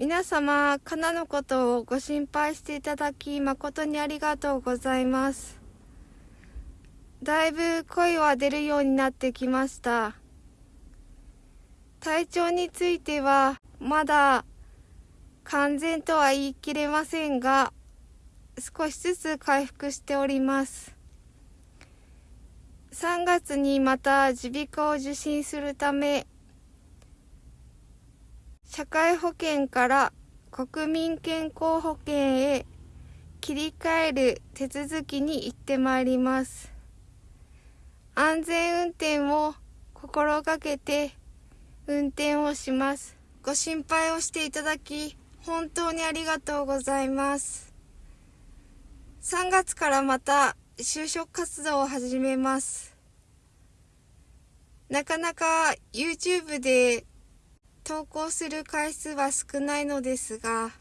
皆様、かなのことをご心配していただき、誠にありがとうございます。だいぶ声は出るようになってきました。体調については、まだ完全とは言い切れませんが、少しずつ回復しております。3月にまた耳鼻科を受診するため、社会保険から国民健康保険へ切り替える手続きに行ってまいります。安全運転を心がけて運転をします。ご心配をしていただき、本当にありがとうございます。3月からまた就職活動を始めます。なかなか YouTube で投稿する回数は少ないのですが、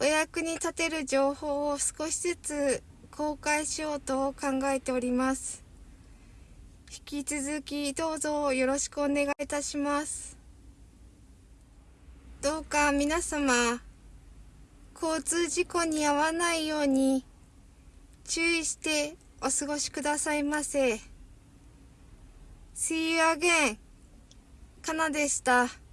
お役に立てる情報を少しずつ公開しようと考えております。引き続きどうぞよろしくお願いいたします。どうか皆様、交通事故に遭わないように注意してお過ごしくださいませ。See you again. かなでした。